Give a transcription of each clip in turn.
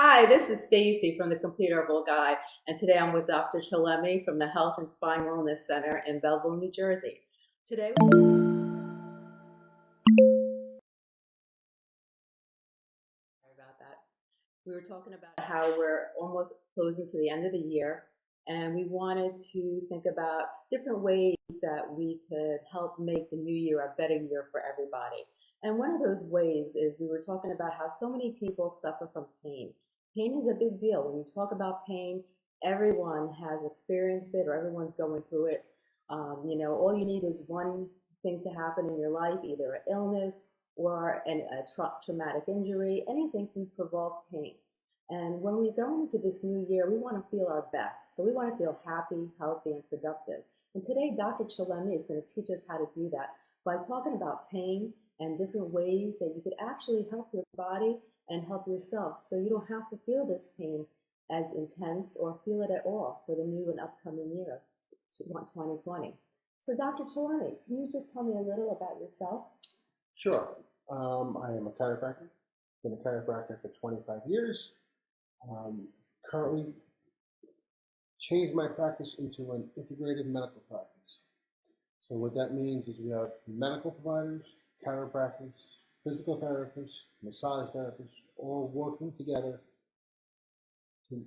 Hi, this is Stacy from the Complete Herbal Guide, and today I'm with Dr. Chillemi from the Health and Spine Wellness Center in Belleville, New Jersey. Today, sorry about that. We were talking about how we're almost closing to the end of the year, and we wanted to think about different ways that we could help make the new year a better year for everybody. And one of those ways is we were talking about how so many people suffer from pain. Pain is a big deal. When you talk about pain, everyone has experienced it or everyone's going through it. Um, you know, all you need is one thing to happen in your life, either an illness or an, a tra traumatic injury. Anything can provoke pain. And when we go into this new year, we want to feel our best. So we want to feel happy, healthy, and productive. And today, Dr. Chillemi is going to teach us how to do that by talking about pain and different ways that you could actually help your body and help yourself so you don't have to feel this pain as intense or feel it at all for the new and upcoming year, 2020. So Dr. Chillemi, can you just tell me a little about yourself? Sure. Um, I am a chiropractor. Been a chiropractor for 25 years. Um, currently changed my practice into an integrated medical practice. So what that means is we have medical providers, chiropractors, physical therapists, massage therapists, all working together to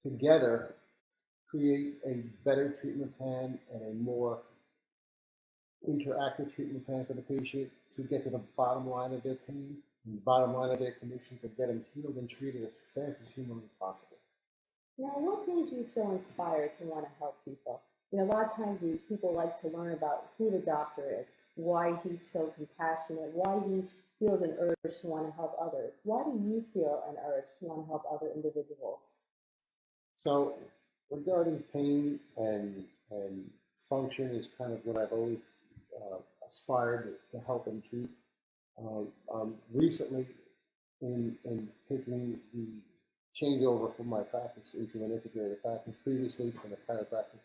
together create a better treatment plan and a more interactive treatment plan for the patient to get to the bottom line of their pain and the bottom line of their condition to get them healed and treated as fast as humanly possible. Now, what made you so inspired to want to help people? You know, a lot of times we, people like to learn about who the doctor is, why he's so compassionate, why he feels an urge to want to help others. Why do you feel an urge to want to help other individuals? So, regarding pain and and function is kind of what I've always uh, aspired to help and treat. Um, um, recently, in in taking the changeover from my practice into an integrated practice, previously from a chiropractic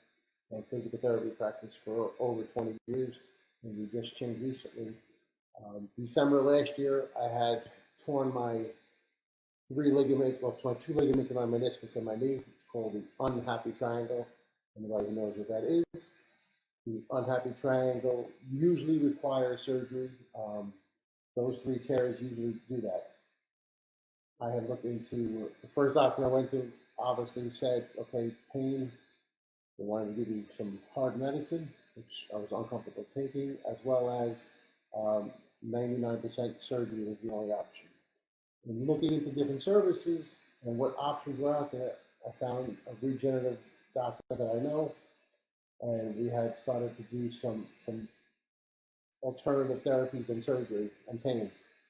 and physical therapy practice for over 20 years, we just changed recently. Um, December last year, I had torn my three ligaments, well, my two ligaments in my meniscus and my knee. It's called the unhappy triangle. Anybody who knows what that is? The unhappy triangle usually requires surgery. Um, those three tears usually do that. I had looked into the first doctor I went to. Obviously, said, "Okay, pain. They wanted to give you some hard medicine, which I was uncomfortable taking, as well as 99% um, surgery was the only option. In looking into different services and what options were out there, I found a regenerative doctor that I know, and we had started to do some some alternative therapies than surgery and pain.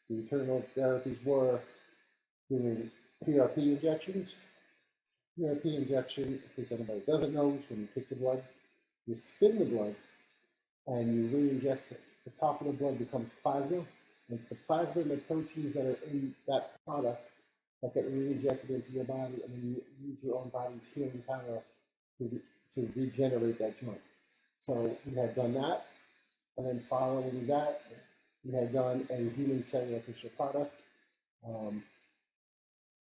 The alternative therapies were doing PRP injections. PRP injection, in case anybody doesn't know, is when you take the blood you spin the blood and you re-inject it. The top of the blood becomes plasma. And it's the plasma and the proteins that are in that product that get re-injected into your body, and then you use your own body's healing power to, to regenerate that joint. So we had done that, and then following that, we had done a human cellular tissue product, um,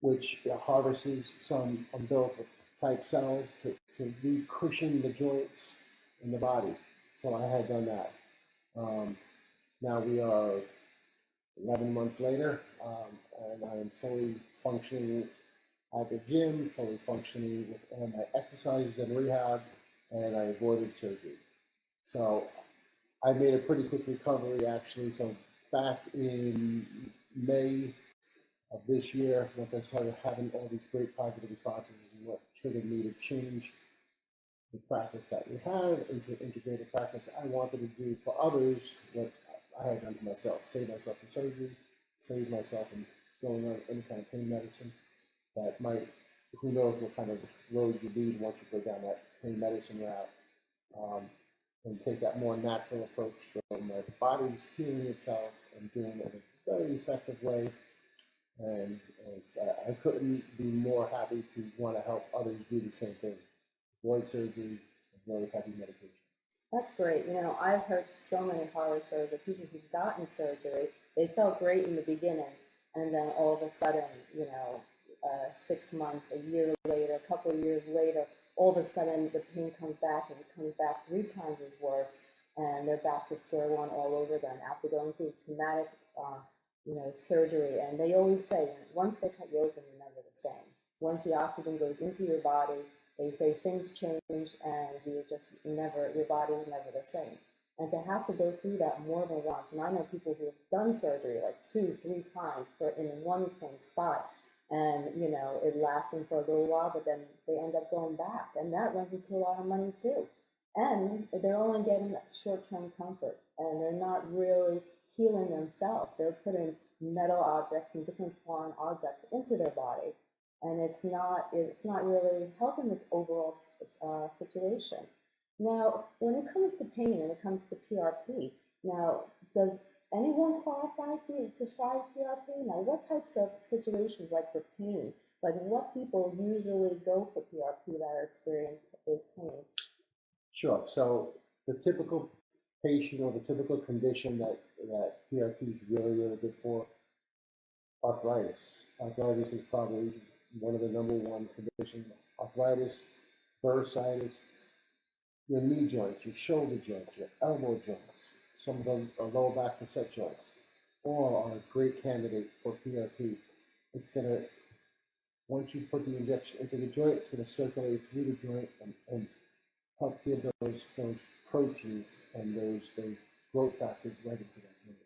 which harvests some umbilical type cells to, to re-cushion the joints in the body. So I had done that. Um, now we are 11 months later, um, and I am fully functioning at the gym, fully functioning with all my exercises and rehab, and I avoided surgery. So I made a pretty quick recovery actually. So back in May of this year, once I started having all these great positive responses, what triggered me to change the practice that we have into integrated practice. I wanted to do for others what I had done for myself, save myself from surgery, save myself from going on any kind of pain medicine that might, who knows what kind of road you lead once you go down that pain medicine route. Um, and take that more natural approach from my body's healing itself and doing it in a very effective way. And, and I couldn't be more happy to want to help others do the same thing avoid surgery, avoid heavy medication. That's great. You know, I've heard so many horror stories of people who've gotten surgery. They felt great in the beginning, and then all of a sudden, you know, six months, a year later, a couple of years later, all of a sudden the pain comes back and it comes back three times as worse, and they're back to square one all over again after going through traumatic, uh, you know, surgery. And they always say, once they cut you open, you're never the same. Once the oxygen goes into your body, they say things change and you're just never, your body is never the same. And to have to go through that more than once, and I know people who have done surgery like two, three times for in one same spot, and you know it lasts them for a little while, but then they end up going back, and that runs into a lot of money too. And they're only getting short-term comfort, and they're not really healing themselves. They're putting metal objects and different foreign objects into their body, and it's not it's not really helping this overall uh, situation. Now, when it comes to pain and it comes to PRP, now does anyone qualify to, to try PRP? Now, what types of situations, like for pain, like what people usually go for PRP that are experienced with pain? Sure. So the typical patient or the typical condition that, that PRP is really, really good for, arthritis. Arthritis is probably one of the number one conditions. Arthritis, bursitis, your knee joints, your shoulder joints, your elbow joints, some of them are lower back facet joints, all are a great candidate for PRP. It's going to, once you put the injection into the joint, it's going to circulate through the joint and, and help give those, those proteins and those, those growth factors right into that joint.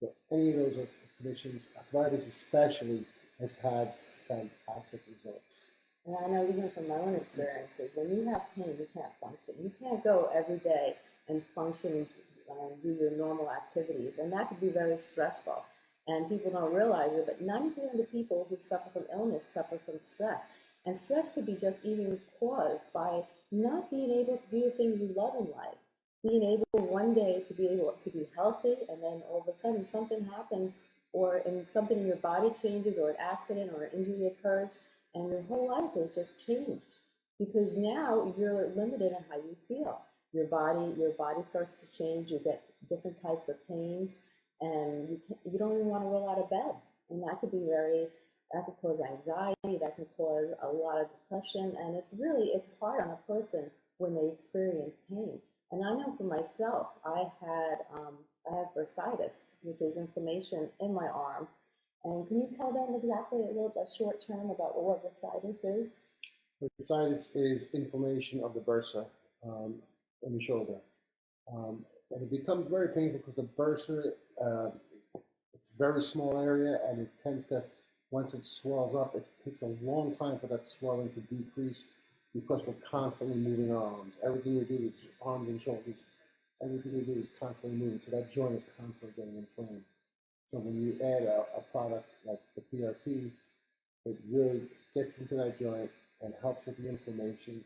So any of those conditions, arthritis especially, has had fantastic results. And I know even from my own experiences, when you have pain, you can't function. You can't go every day and function and do your normal activities, and that could be very stressful. And people don't realize it, but 90% of the people who suffer from illness suffer from stress. And stress could be just even caused by not being able to do the things you love in life. Being able one day to be able to be healthy, and then all of a sudden something happens, or in something in your body changes, or an accident or an injury occurs, and your whole life is just changed because now you're limited in how you feel. Your body, your body starts to change. You get different types of pains, and you can, you don't even want to roll out of bed, and that could be very that could cause anxiety. That can cause a lot of depression, and it's really it's hard on a person when they experience pain. And I know for myself, I had um, I have bursitis, which is inflammation in my arm, and can you tell them exactly a little bit short term about what bursitis is? Bursitis is inflammation of the bursa um, in the shoulder. Um, and it becomes very painful because the bursa, uh, it's a very small area and it tends to, once it swells up, it takes a long time for that swelling to decrease because we're constantly moving our arms. Everything we do is arms and shoulders. Everything we do is constantly moving. So that joint is constantly getting inflamed. So when you add a, a product like the PRP, it really gets into that joint and helps with the inflammation,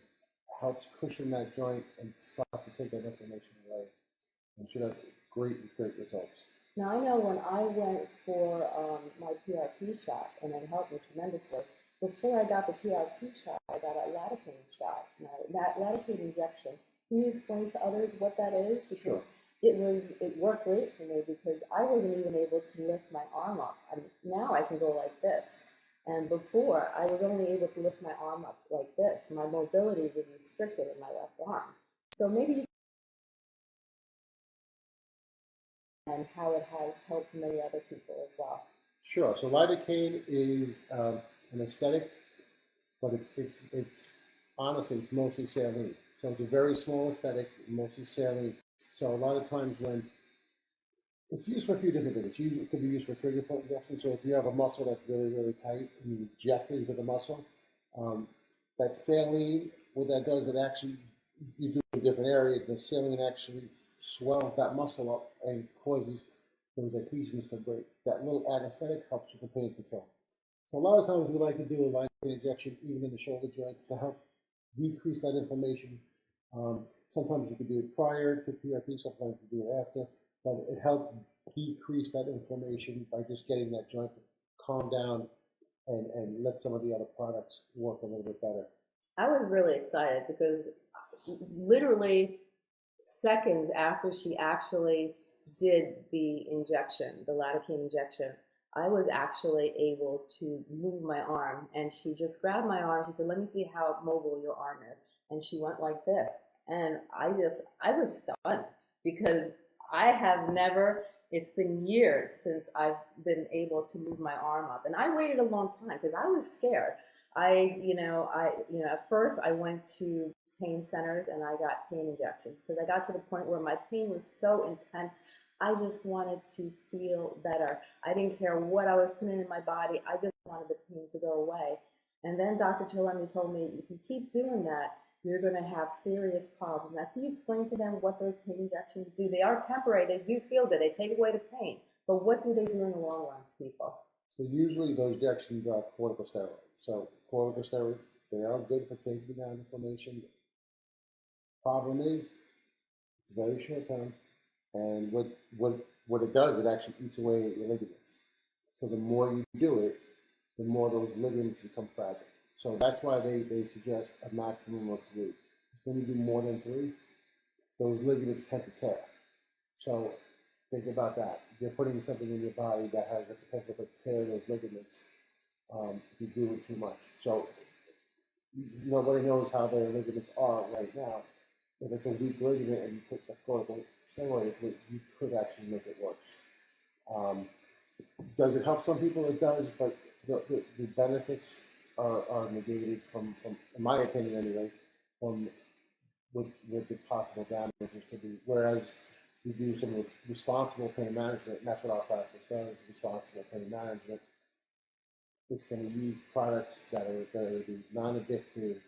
helps cushion that joint and starts to take that inflammation away. And should have great, great results. Now I know when I went for um, my PRP shot, and it helped me tremendously. Before I got the PRP shot, I got a lidocaine shot. That lidocaine injection. Can you explain to others what that is? Because sure it was it worked great for me because I wasn't even able to lift my arm up. I mean, now I can go like this, and before I was only able to lift my arm up like this. My mobility was restricted in my left arm. So maybe you and how it has helped many other people as well. Sure. So lidocaine is um, an aesthetic, but it's it's it's honestly it's mostly saline. So it's a very small aesthetic, mostly saline. So a lot of times when it's used for a few different things. It could be used for trigger point injection. So if you have a muscle that's really, really tight and you inject into the muscle, um, that saline, what that does, it actually, you do in different areas, the saline actually swells that muscle up and causes those adhesions to break. That little anesthetic helps with the pain control. So a lot of times we like to do a line injection even in the shoulder joints to help decrease that inflammation um, sometimes you can do it prior to PRP, sometimes you do it after, but it helps decrease that inflammation by just getting that joint to calm down and, and let some of the other products work a little bit better. I was really excited because literally seconds after she actually did the injection, the lidocaine injection, I was actually able to move my arm. And she just grabbed my arm. She said, Let me see how mobile your arm is. And she went like this. And I just, I was stunned because I have never, it's been years since I've been able to move my arm up. And I waited a long time because I was scared. I, you know, I, you know, at first I went to pain centers and I got pain injections because I got to the point where my pain was so intense. I just wanted to feel better. I didn't care what I was putting in my body. I just wanted the pain to go away. And then Dr. Chillemi told me, you can keep doing that, you're going to have serious problems. Now, can you explain to them what those pain injections do? They are temporary. They do feel good. They take away the pain. But what do they do in the long run, people? So usually those injections are corticosteroids. So corticosteroids, they are good for taking down inflammation. Problem is, it's very short term, and what what what it does, it actually eats away at your ligaments. So the more you do it, the more those ligaments become fragile. So that's why they, they suggest a maximum of three. When you do more than three, those ligaments tend to tear. So think about that. If you're putting something in your body that has the potential to tear those ligaments, um, if you do it too much. So nobody knows how their ligaments are right now. If it's a weak ligament and you put the corticosteroid, it, you could actually make it worse. Um, does it help some people? It does, but the, the, the benefits are, are negated from, from, in my opinion anyway, from what, what the possible damages to be. Whereas we do some responsible pain management, and that's what our practice does, responsible pain management. It's going to use products that are going to be non-addictive,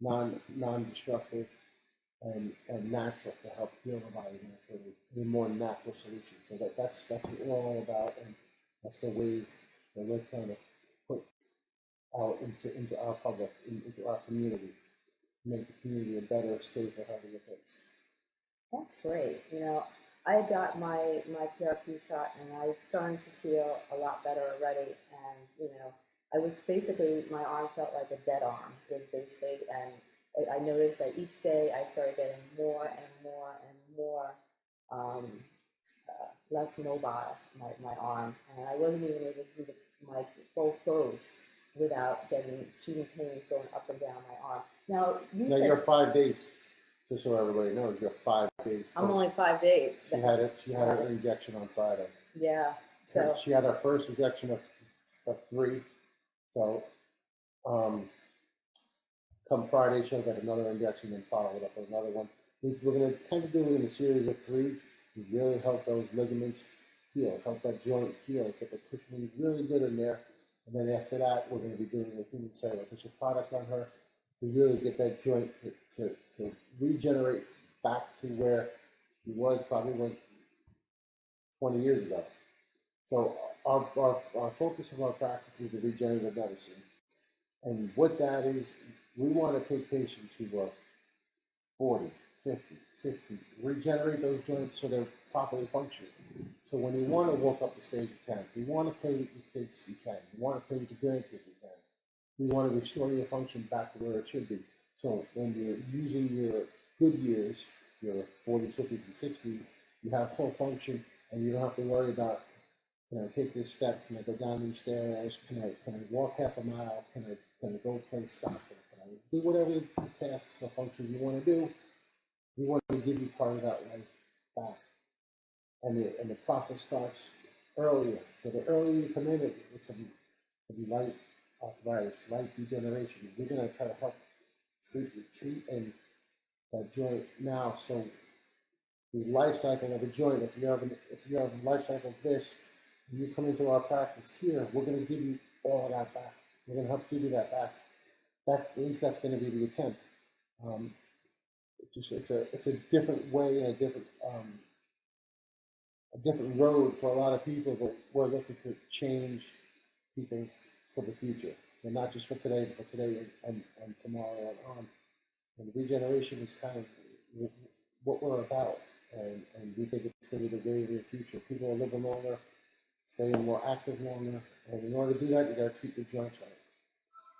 non, non-destructive, and, and natural to help heal the body naturally, a more natural solution. So that, that's, that's what we're all about, and that's the way that we're trying to out into, into our public, in, into our community, make the community a better, safer, healthier place. That's great. You know, I got my my PRP shot and I'm starting to feel a lot better already. And you know, I was basically my arm felt like a dead arm. Was basically, and I, I noticed that each day I started getting more and more and more um, uh, less mobile my, my arm, and I wasn't even able to do the, my full clothes without getting shooting pains going up and down my arm. Now you Now said you're five days, just so everybody knows, you're five days. I'm post- only five days. She had it. She had her injection on Friday. Yeah. So She had her first injection of, of three. So, um, come Friday, she'll get another injection and follow it up with another one. We, we're going to tend to do it in a series of threes to really help those ligaments heal, help that joint heal, get the cushioning really good in there. And then after that, we're going to be doing a human cellular tissue product on her to really get that joint to, to, to regenerate back to where he was probably when 20 years ago. So our, our, our focus of our practice is the regenerative medicine. And what that is, we want to take patients who are 40, 50, 60, regenerate those joints so they're properly functioning. So when you want to walk up the stage, you can. If you want to play with your kids, you can. You want to play with your grandkids, you can. You want to restore your function back to where it should be. So when you're using your good years, your 40s, 50s, and 60s, you have full function and you don't have to worry about can I take this step? Can I go down these stairs? Can I can I walk half a mile? Can I can I go play soccer? Can I do whatever tasks or functions you want to do? We want to give you part of that life back. And the and the process starts earlier. So the earlier you come in it, with some some light arthritis, light degeneration, we're gonna try to help treat treat and that joint now. So the life cycle of a joint, if you have an, if you have life cycles this, and you come into our practice here, we're going to give you all of that back. We're going to help give you that back. That's at least that's going to be the attempt. Um, it's just it's a it's a different way and a different um, a different road for a lot of people, but we're looking to change people for the future, and not just for today, but today and, and, and tomorrow and on. And regeneration is kind of what we're about, and, and we think it's going to be the way of the future. People are living longer, staying more active longer, and in order to do that, you got to treat the joints right.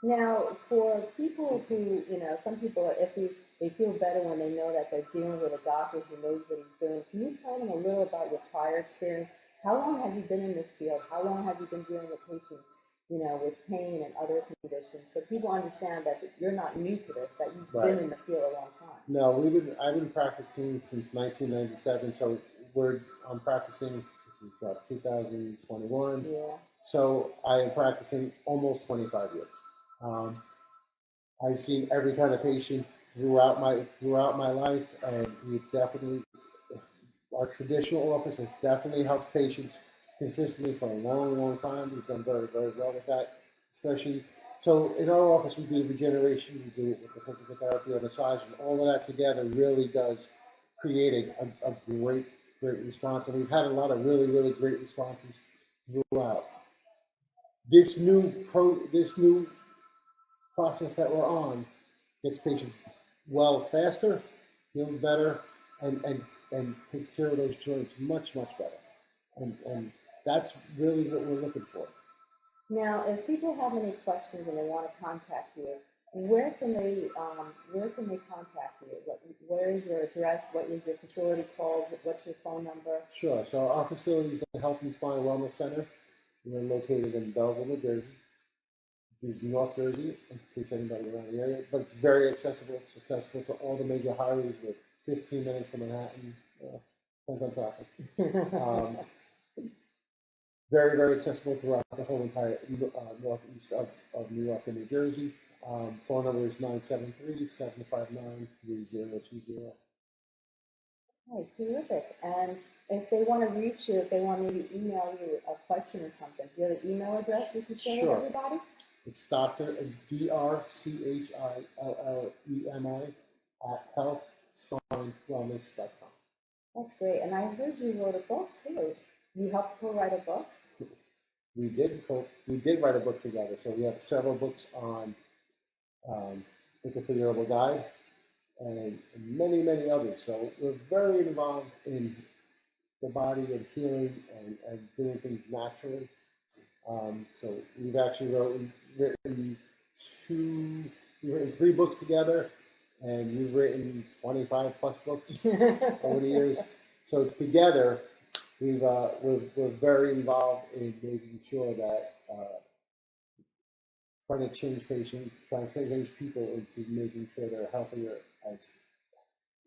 Now, for people who, you know, some people are iffy. They feel better when they know that they're dealing with a doctor who knows what he's doing. Can you tell them a little about your prior experience how long have you been in this field? How long have you been dealing with patients, you know, with pain and other conditions? So people understand that you're not new to this, that you've Right. been in the field a long time. No, we've been, I've been practicing since 1997, so we're, I'm practicing, this is uh, 2021. Yeah. So I am practicing almost 25 years. Um, I've seen every kind of patient throughout my throughout my life, and we've definitely our traditional office has definitely helped patients consistently for a long, long time. We've done very, very well with that, especially. So in our office, we do regeneration, we do it with the physical therapy or massage, and all of that together really does create a, a, a great, great response. And we've had a lot of really, really great responses throughout this new pro this new process that we're on gets patients well faster, feeling better, and and and takes care of those joints much much better, and and that's really what we're looking for. Now, if people have any questions and they want to contact you, where can they, um, where can they contact you? What, where is your address? What is your facility called? What's your phone number? Sure. So our facility is the Health and Spine Wellness Center. We're located in Belleville, New Jersey, is North Jersey, in case anybody around the area. But it's very accessible. It's accessible to all the major highways with 15 minutes from Manhattan. Uh, depends on traffic. Um, very, very accessible throughout the whole entire uh, northeast of, of New York and New Jersey. Um, phone number is 973 759 3020. Oh, terrific. And if they want to reach you, if they want me to email you a question or something, do you have an email address we can share Sure. with everybody? It's Dr. D R C H I L L E M I at healthspinewellness.com. That's great. And I heard you wrote a book too. You helped co-write a book? We did co- we did write a book together, so we have several books on um, the Complete Herbal Guide and many many others. So we're very involved in the body and healing and, and doing things naturally. Um, so we've actually wrote, written two, we've written three books together, and we've written 25 plus books over the years. So together, we've uh, we're, we're very involved in making sure that uh, trying to change patients, trying to change people into making sure they're healthier as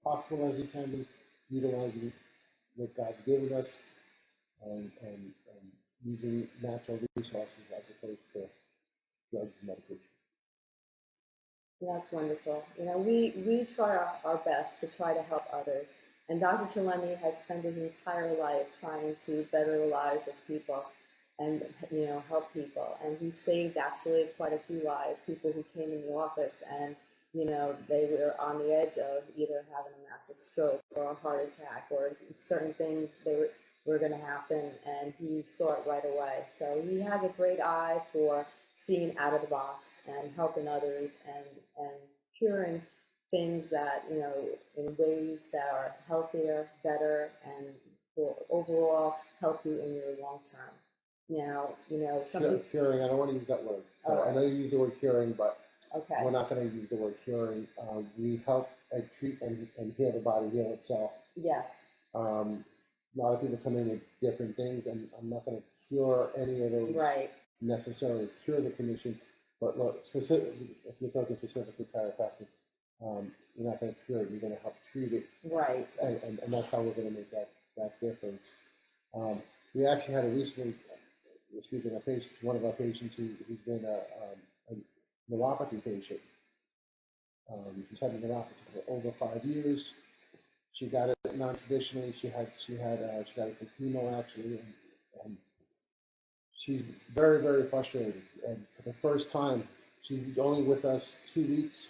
possible as you can be, utilizing what God's given us, and and, and using natural resources as opposed to drugs and medication. That's wonderful. You know, we, we try our, our best to try to help others. And Dr. Chillemi has spent his entire life trying to better the lives of people and, you know, help people. And he saved actually quite a few lives, people who came in the office and, you know, they were on the edge of either having a massive stroke or a heart attack or certain things they were, were going to happen. And he saw it right away. So he has a great eye for seeing out of the box and helping others and, and curing things that, you know, in ways that are healthier, better, and will overall help you in your long term. Now, you know, some Cure- people, Curing, I don't want to use that word. So I know you use the word curing, but okay, we're not going to use the word curing. Uh, we help and treat and, and heal the body, heal itself. yes, Um, a lot of people come in with different things, and I'm not going to cure any of those right, necessarily cure the condition. But look, specifically, if you're talking specifically chiropractic, um, you're not going to cure it. You're going to help treat it, right, and, and, and that's how we're going to make that, that difference. Um, we actually had a recently, uh, speaking of patients, one of our patients who, who's been a, um, a neuropathy patient. Um, she's had a neuropathy for over five years. She got it non-traditionally. She had she had uh, she got a chemo actually, and, and she's very very frustrated. And for the first time, she was only with us two weeks.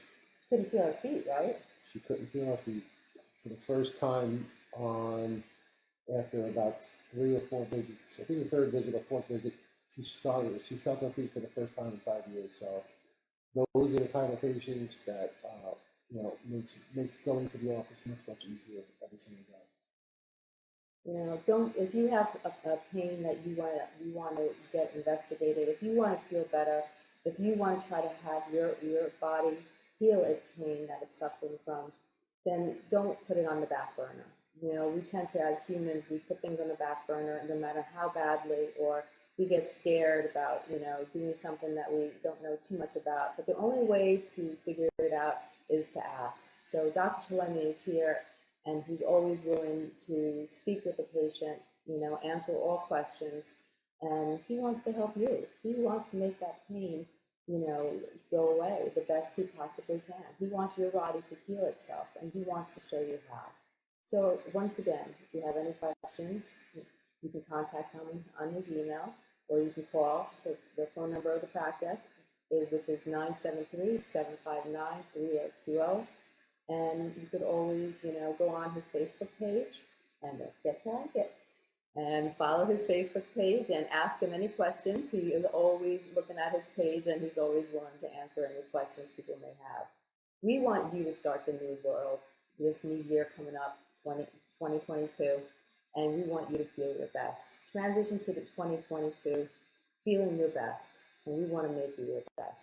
couldn't feel her feet, right? She couldn't feel her feet for the first time on after about three or four visits. I think the third visit or fourth visit, she started. She felt her feet for the first time in five years. So those are the kind of patients that uh, you know makes makes going to the office much much easier every single day. You know, don't if you have a, a pain that you want to you want to get investigated, if you want to feel better, if you want to try to have your your body heal its pain that it's suffering from, then don't put it on the back burner. You know, we tend to, as humans, we put things on the back burner no matter how badly, or we get scared about, you know, doing something that we don't know too much about. But the only way to figure it out is to ask. So Dr. Chillemi is here, and he's always willing to speak with the patient, you know, answer all questions, and he wants to help you. He wants to make that pain, you know, go away the best he possibly can. He wants your body to heal itself, and he wants to show you how. So once again, if you have any questions, you can contact him on his email, or you can call the, the phone number of the practice, which is 973-759-3020. And you could always, you know, go on his Facebook page and get like it. And follow his Facebook page and ask him any questions. He is always looking at his page and he's always willing to answer any questions people may have. We want you to start the new world, this new year coming up, 20, 2022, and we want you to feel your best. Transition to the 2022, feeling your best, we want to make you your best.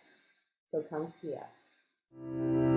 So come see us.